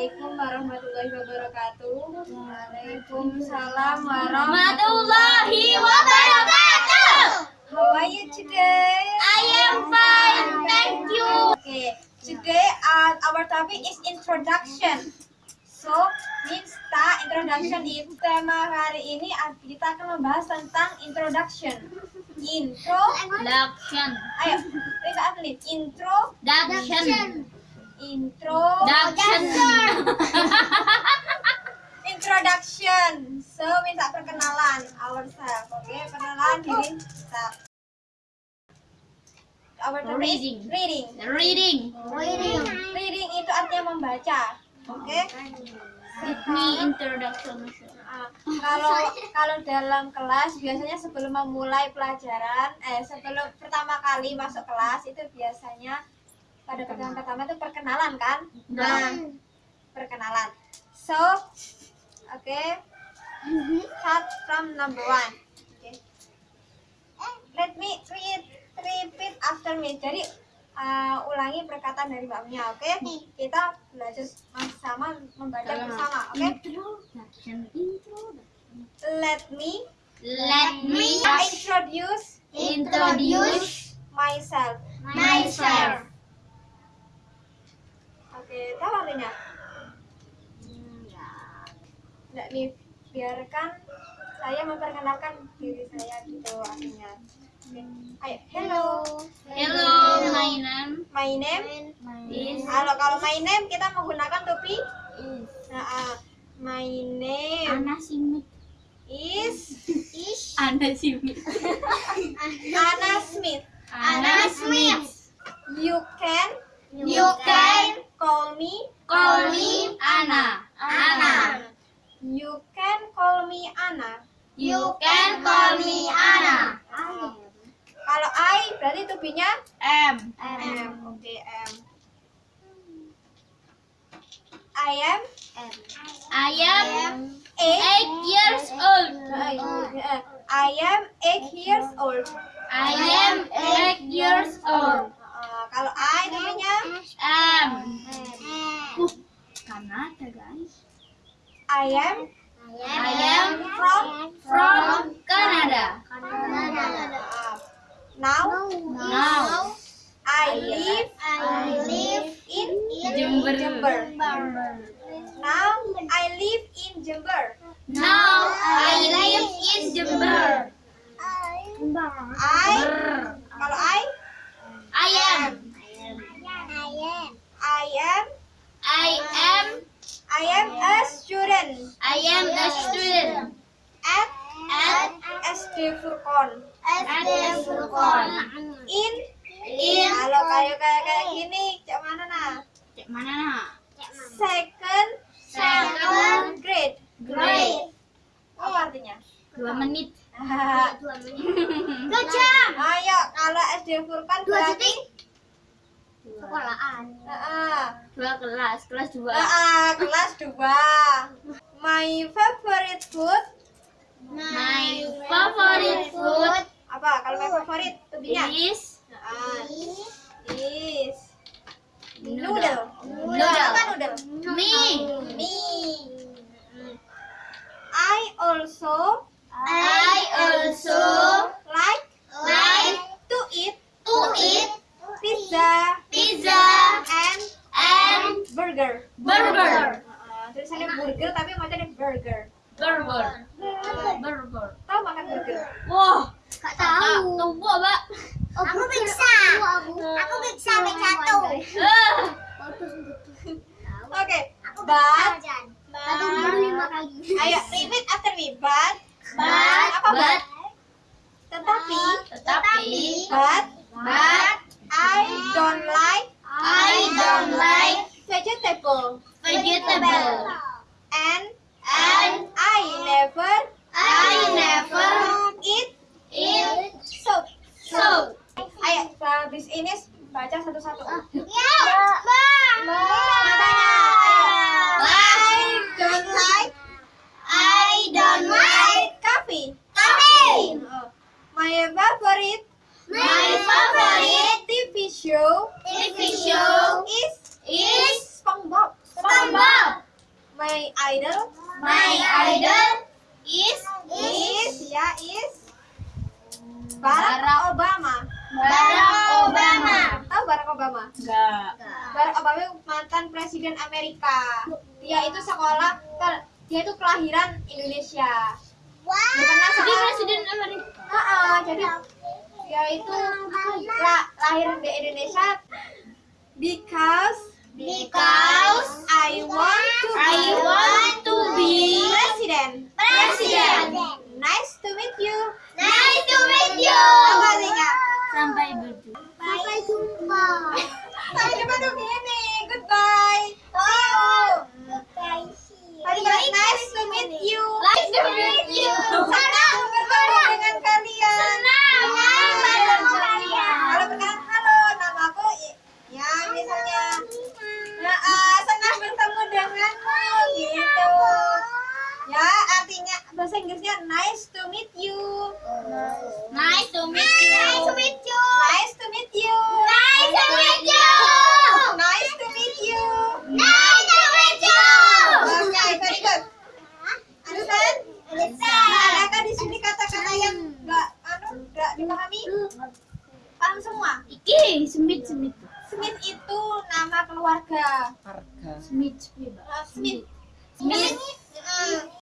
Assalamualaikum warahmatullahi wabarakatuh. Waalaikumsalam Warahmatullahi wabarakatuh. How are you today? I am fine, thank you. Okay, today uh, our topic is introduction. So, means ta introduction itu tema hari ini uh, kita akan membahas tentang introduction. Intro. Daction. Ayo, kita atlet. Intro. Daction. Intro. Daction. Introduction. So, minta perkenalan ourselves. Oke, perkenalan diri kita. Our topic is Reading. reading. Reading. Reading. Reading itu artinya membaca. Oke. Give me introduction. Ah, kalau kalau dalam kelas biasanya sebelum memulai pelajaran, eh sebelum pertama kali masuk kelas itu biasanya pada pertemuan pertama itu perkenalan kan? Nah, perkenalan. So, oke. Start from number one. Let me read repeat after me. Jadi uh, ulangi perkataan dari mbaknya, oke? Kita belajar sama membaca bersama, oke? Introduction. Let me Let me introduce introduce myself. myself. Oke, tahu artinya? Nggak nih, biarkan saya memperkenalkan diri saya gitu artinya. Hello. Hello, my name My name. is Kalau kalau my name kita menggunakan topi. Nah, ah, my name Ana Simit. is Ana Simit. Anna Smith. Ana Smith. You can You can call me call me Ana. Ana. You can call me Anna. You can call me Ana. Kalau I berarti tubinya M. M. Oke, M. I am I am eight. eight years old. I am eight years old. I am eight years old. Eh, kalau I namanya M. Uh, Kanada guys. I am I am from from Jember. Now I live in Jember. I? Kalau I? I am. I am. I am. I am a student. I am a student. At at SD Furqon. At Furqon. in? In. Kalau kayak kayak kayak gini cak mana nah Cek mana nak? second Second grade grade. apa artinya Dua menit. Dua jam. Ayo, kalau SD Furqan berarti Sekolahan. Heeh. Dua kelas, kelas dua. Heeh, kelas 2. My favorite food My favorite food apa? Kalau my favorite tubinya? is Heeh. Is Noodle. noodle. Noodle. Apa noodle? me. Me. I also I also like like to eat to eat pizza pizza and and burger. burger. Heeh, tulisannya burger tapi macamnya burger. Burger. Burger. Tahu makan burger? Wah, Gak tahu. Tahu apa? Aku bisa. Aku bisa becato. Ah. Oke, but Satu minggu lima kali. ayo repeat after me. But But, apa but? but, Tetapi tetapi, but but, I don't like I don't like vegetable vegetable. Miss Inis baca satu-satu. Ah. Ya, Ma. Ma. Ba. I don't like. I don't like coffee. Coffee. My favorite. My favorite TV show. TV show is is SpongeBob. SpongeBob. My idol. My idol is is ya is Barack Obama. Barack Obama? Enggak. Barack Obama mantan presiden Amerika. Dia itu sekolah dia itu kelahiran Indonesia. Wow. Jadi presiden Amerika. Uh -uh, jadi dia itu la lahir di Indonesia because because I want iki Smith Smith. Smith itu nama keluarga. Keluarga. Smith Smith. Smith. Smith.